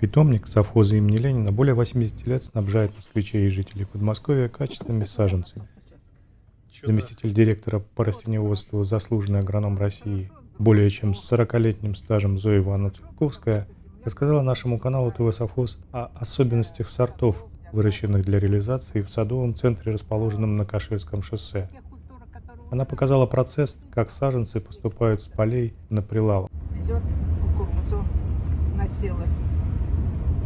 Питомник совхоза имени Ленина более 80 лет снабжает москвичей и жителей Подмосковья качественными саженцами. Заместитель директора по растениеводству, заслуженный агроном России, более чем с 40-летним стажем Зоя Ивановна Цветковская, рассказала нашему каналу ТВ Совхоз о особенностях сортов, выращенных для реализации в садовом центре, расположенном на Каширском шоссе. Она показала процесс, как саженцы поступают с полей на прилавок. Везет кукурузу, населась.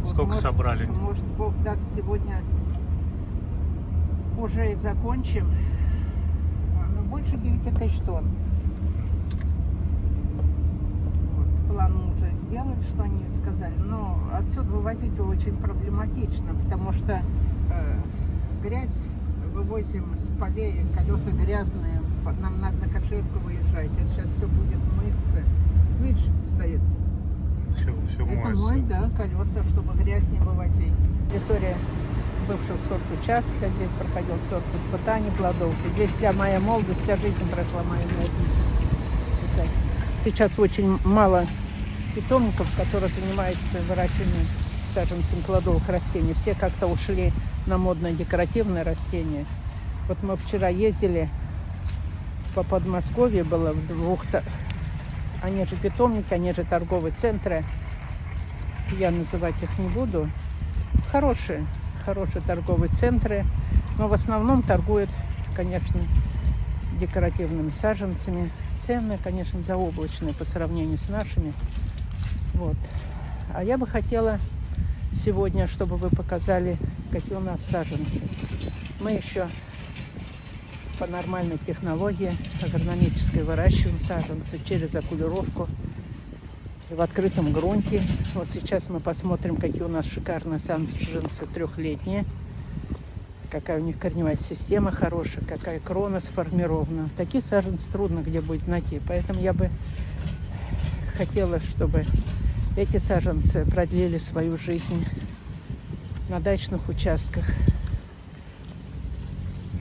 Сколько может- собрали? Может, Бог даст сегодня уже и закончим. Ну, больше 9 тысяч тонн. Вот, план мы уже сделали, что они сказали. Но отсюда вывозить его очень проблематично, потому что э, грязь вывозим с полей, колеса грязные, нам надо на кошельку выезжать. Это сейчас все будет мыться. Видишь, стоит Все, мой, да, колеса, чтобы грязь не вывозить. Территория бывшего сорт участка, здесь проходил сорт испытаний плодов. И здесь вся моя молодость, вся жизнь прошла моя участке. Сейчас очень мало питомников, которые занимаются выращиванием саженцем плодовых растений. Все как-то ушли на модное декоративное растение. Вот мы вчера ездили по Подмосковью, было в двух они же питомники, они же торговые центры. Я называть их не буду. Хорошие, хорошие торговые центры. Но в основном торгуют, конечно, декоративными саженцами. Цены, конечно, заоблачные по сравнению с нашими. Вот. А я бы хотела сегодня, чтобы вы показали, какие у нас саженцы. Мы еще по нормальной технологии агрономической выращиваем саженцы через окулировку в открытом грунте. Вот сейчас мы посмотрим, какие у нас шикарные саженцы трехлетние, какая у них корневая система хорошая, какая крона сформирована. Такие саженцы трудно где будет найти, поэтому я бы хотела, чтобы эти саженцы продлили свою жизнь на дачных участках,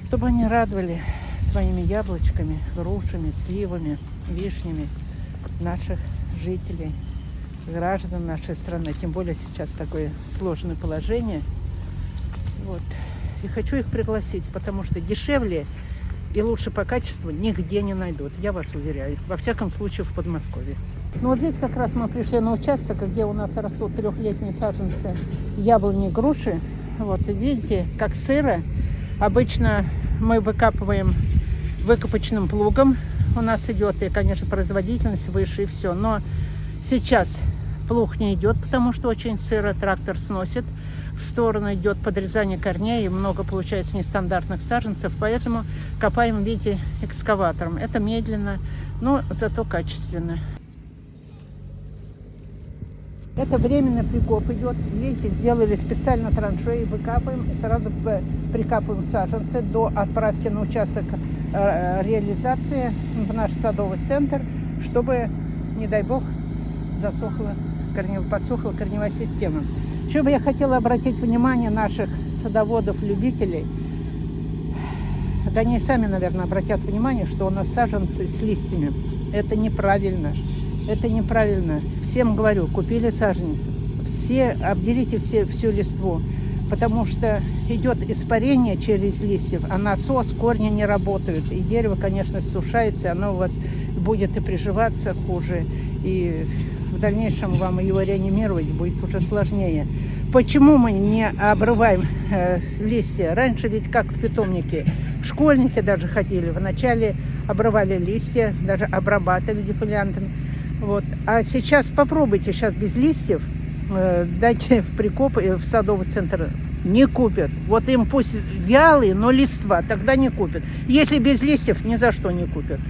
чтобы они радовали своими яблочками, грушами, сливами, вишнями наших жителей, граждан нашей страны. Тем более сейчас такое сложное положение. Вот. И хочу их пригласить, потому что дешевле и лучше по качеству нигде не найдут, я вас уверяю. Во всяком случае в Подмосковье. Ну вот здесь как раз мы пришли на участок, где у нас растут трехлетние саженцы яблони и груши. Вот, и видите, как сыро. Обычно мы выкапываем выкопочным плугом. У нас идет, и, конечно, производительность выше, и все. Но сейчас плуг не идет, потому что очень сыро, трактор сносит. В сторону идет подрезание корней, и много получается нестандартных саженцев, поэтому копаем, видите, экскаватором. Это медленно, но зато качественно. Это временный прикоп идет. Видите, сделали специально траншеи, выкапываем и сразу прикапываем саженцы до отправки на участок реализации в наш садовый центр, чтобы, не дай бог, засохла, корнев- подсохла корневая система. Еще бы я хотела обратить внимание наших садоводов-любителей, да они сами, наверное, обратят внимание, что у нас саженцы с листьями. Это неправильно. Это неправильно. Всем говорю, купили саженцы. Все, обделите все, всю листву. Потому что идет испарение через листьев, а насос, корни не работают. И дерево, конечно, сушается, оно у вас будет и приживаться хуже. И в дальнейшем вам его реанимировать будет уже сложнее. Почему мы не обрываем э, листья? Раньше ведь как в питомнике, школьники даже ходили, вначале обрывали листья, даже обрабатывали дефолиантами. Вот. А сейчас попробуйте, сейчас без листьев, дайте в прикоп, э, в садовый центр, не купят. Вот им пусть вялый, но листва, тогда не купят. Если без листьев, ни за что не купят.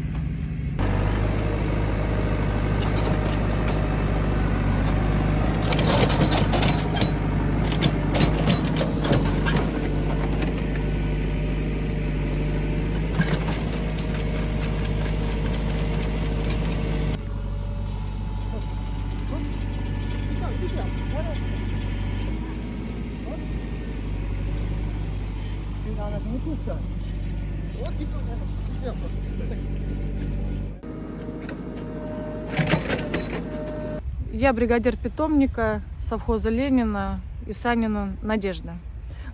Я бригадир питомника совхоза Ленина и Санина Надежда.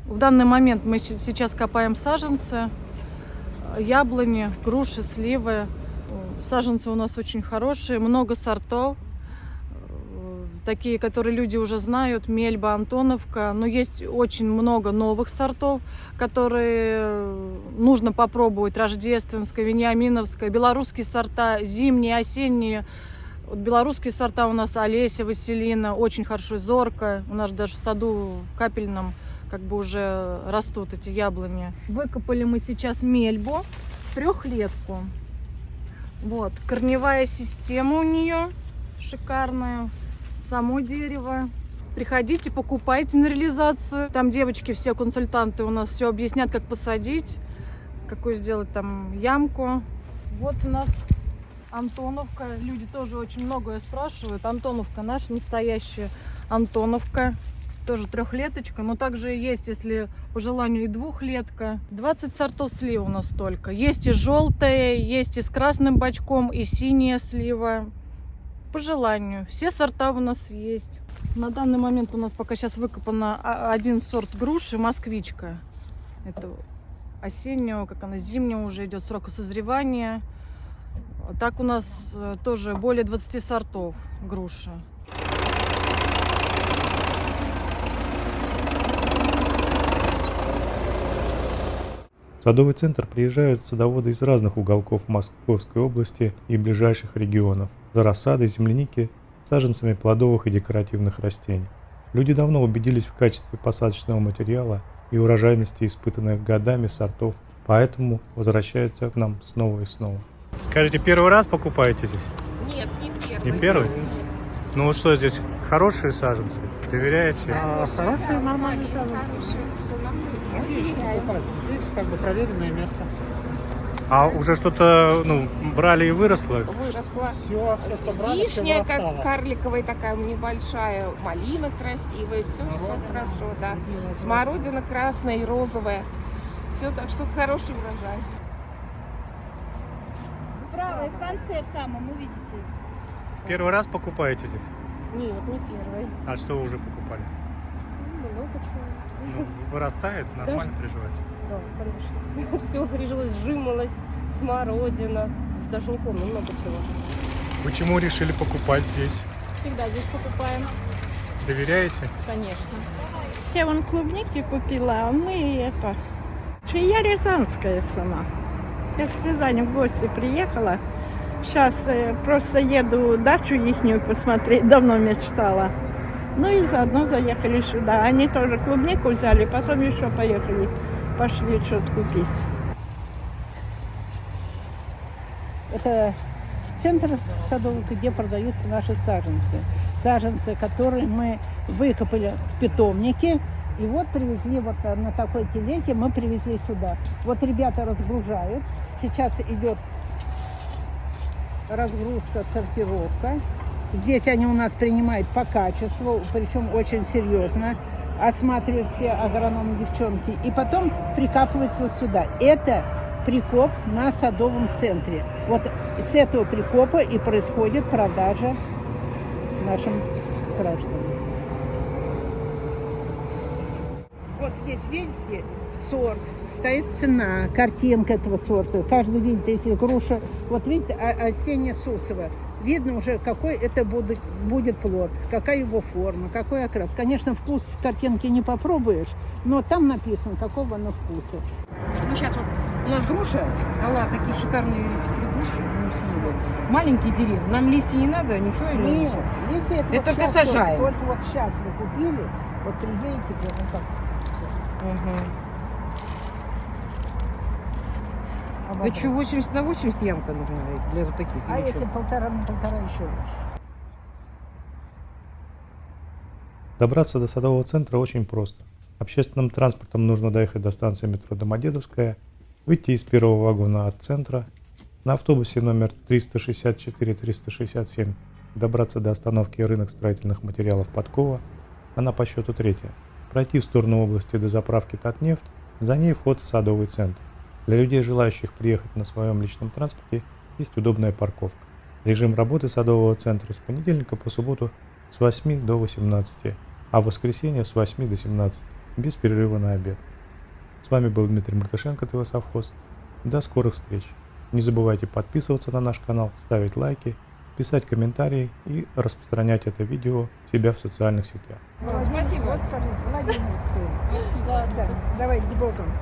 В данный момент мы сейчас копаем саженцы, яблони, груши, сливы. Саженцы у нас очень хорошие, много сортов. Такие, которые люди уже знают, Мельба, Антоновка. Но есть очень много новых сортов, которые нужно попробовать. Рождественская, Вениаминовская, белорусские сорта, зимние, осенние. Вот белорусские сорта у нас Олеся, Василина, очень хорошо, Зорка. У нас даже в саду капельном как бы уже растут эти яблони. Выкопали мы сейчас мельбу, трехлетку. Вот, корневая система у нее шикарная, само дерево. Приходите, покупайте на реализацию. Там девочки, все консультанты у нас все объяснят, как посадить, какую сделать там ямку. Вот у нас Антоновка. Люди тоже очень многое спрашивают. Антоновка наша настоящая Антоновка. Тоже трехлеточка, но также есть, если по желанию, и двухлетка. 20 сортов слив у нас только. Есть и желтые, есть и с красным бачком, и синяя слива. По желанию. Все сорта у нас есть. На данный момент у нас пока сейчас выкопано а- один сорт груши, москвичка. Это осеннего, как она, зимнего уже идет срока созревания. Так у нас э, тоже более 20 сортов груши. Садовый центр приезжают садоводы из разных уголков Московской области и ближайших регионов за рассадой земляники, саженцами плодовых и декоративных растений. Люди давно убедились в качестве посадочного материала и урожайности испытанных годами сортов, поэтому возвращаются к нам снова и снова. Скажите, первый раз покупаете здесь? Нет, не первый. Не первый? Ну вот что здесь, хорошие саженцы? Доверяете? Да, хорошие, нормальные саженцы. Хорошие, все нормально. Мы доверяем. Здесь как бы проверенное место. А уже что-то ну, брали и выросло? Выросла. Все, все, что брали, Вишня, как вырастало. карликовая такая небольшая, малина красивая, все, все Смородина. хорошо, да. Смородина красная и розовая. Все, так что хороший урожай. Правый, в конце в самом, увидите. Первый раз покупаете здесь? Нет, не первый. А что вы уже покупали? Чего. Ну, вырастает, нормально приживается? Да, конечно. Все прижилось, жимолость, смородина. Даже не помню, много чего. Почему решили покупать здесь? Всегда здесь покупаем, Доверяете? конечно. Я вон клубники купила, а мы это... Я рязанская сама. Я с Рязани в гости приехала. Сейчас просто еду дачу ихнюю посмотреть, давно мечтала. Ну и заодно заехали сюда. Они тоже клубнику взяли, потом еще поехали, пошли что-то купить. Это центр садовых, где продаются наши саженцы. Саженцы, которые мы выкопали в питомнике. И вот привезли вот на такой телеге, мы привезли сюда. Вот ребята разгружают. Сейчас идет разгрузка, сортировка. Здесь они у нас принимают по качеству, причем очень серьезно. Осматривают все агрономы девчонки. И потом прикапывают вот сюда. Это прикоп на садовом центре. Вот с этого прикопа и происходит продажа нашим гражданам. Вот здесь, видите, сорт, стоит цена, картинка этого сорта. Каждый видит, если груша, вот видите, о- осенняя сусова. Видно уже, какой это будет, будет плод, какая его форма, какой окрас. Конечно, вкус картинки не попробуешь, но там написано, какого оно вкуса. Ну, сейчас вот у нас груша дала такие шикарные три груши, мы съели. Маленькие деревья. Нам листья не надо, ничего не Нет, если это, Это вот только сажаем. Только, только вот сейчас вы купили, вот приедете, прямо так. А Это что, 80 на 80 ямка нужна для вот таких? А если чё? полтора на полтора еще лучше. Добраться до садового центра очень просто. Общественным транспортом нужно доехать до станции метро Домодедовская, выйти из первого вагона от центра, на автобусе номер 364-367 добраться до остановки рынок строительных материалов Подкова, она по счету третья, пройти в сторону области до заправки Татнефть, за ней вход в садовый центр. Для людей, желающих приехать на своем личном транспорте, есть удобная парковка. Режим работы садового центра с понедельника по субботу с 8 до 18, а в воскресенье с 8 до 17, без перерыва на обед. С вами был Дмитрий Мартышенко, ТВ Совхоз. До скорых встреч! Не забывайте подписываться на наш канал, ставить лайки, писать комментарии и распространять это видео у себя в социальных сетях. Спасибо. Вот скажите. Да, давайте с Богом.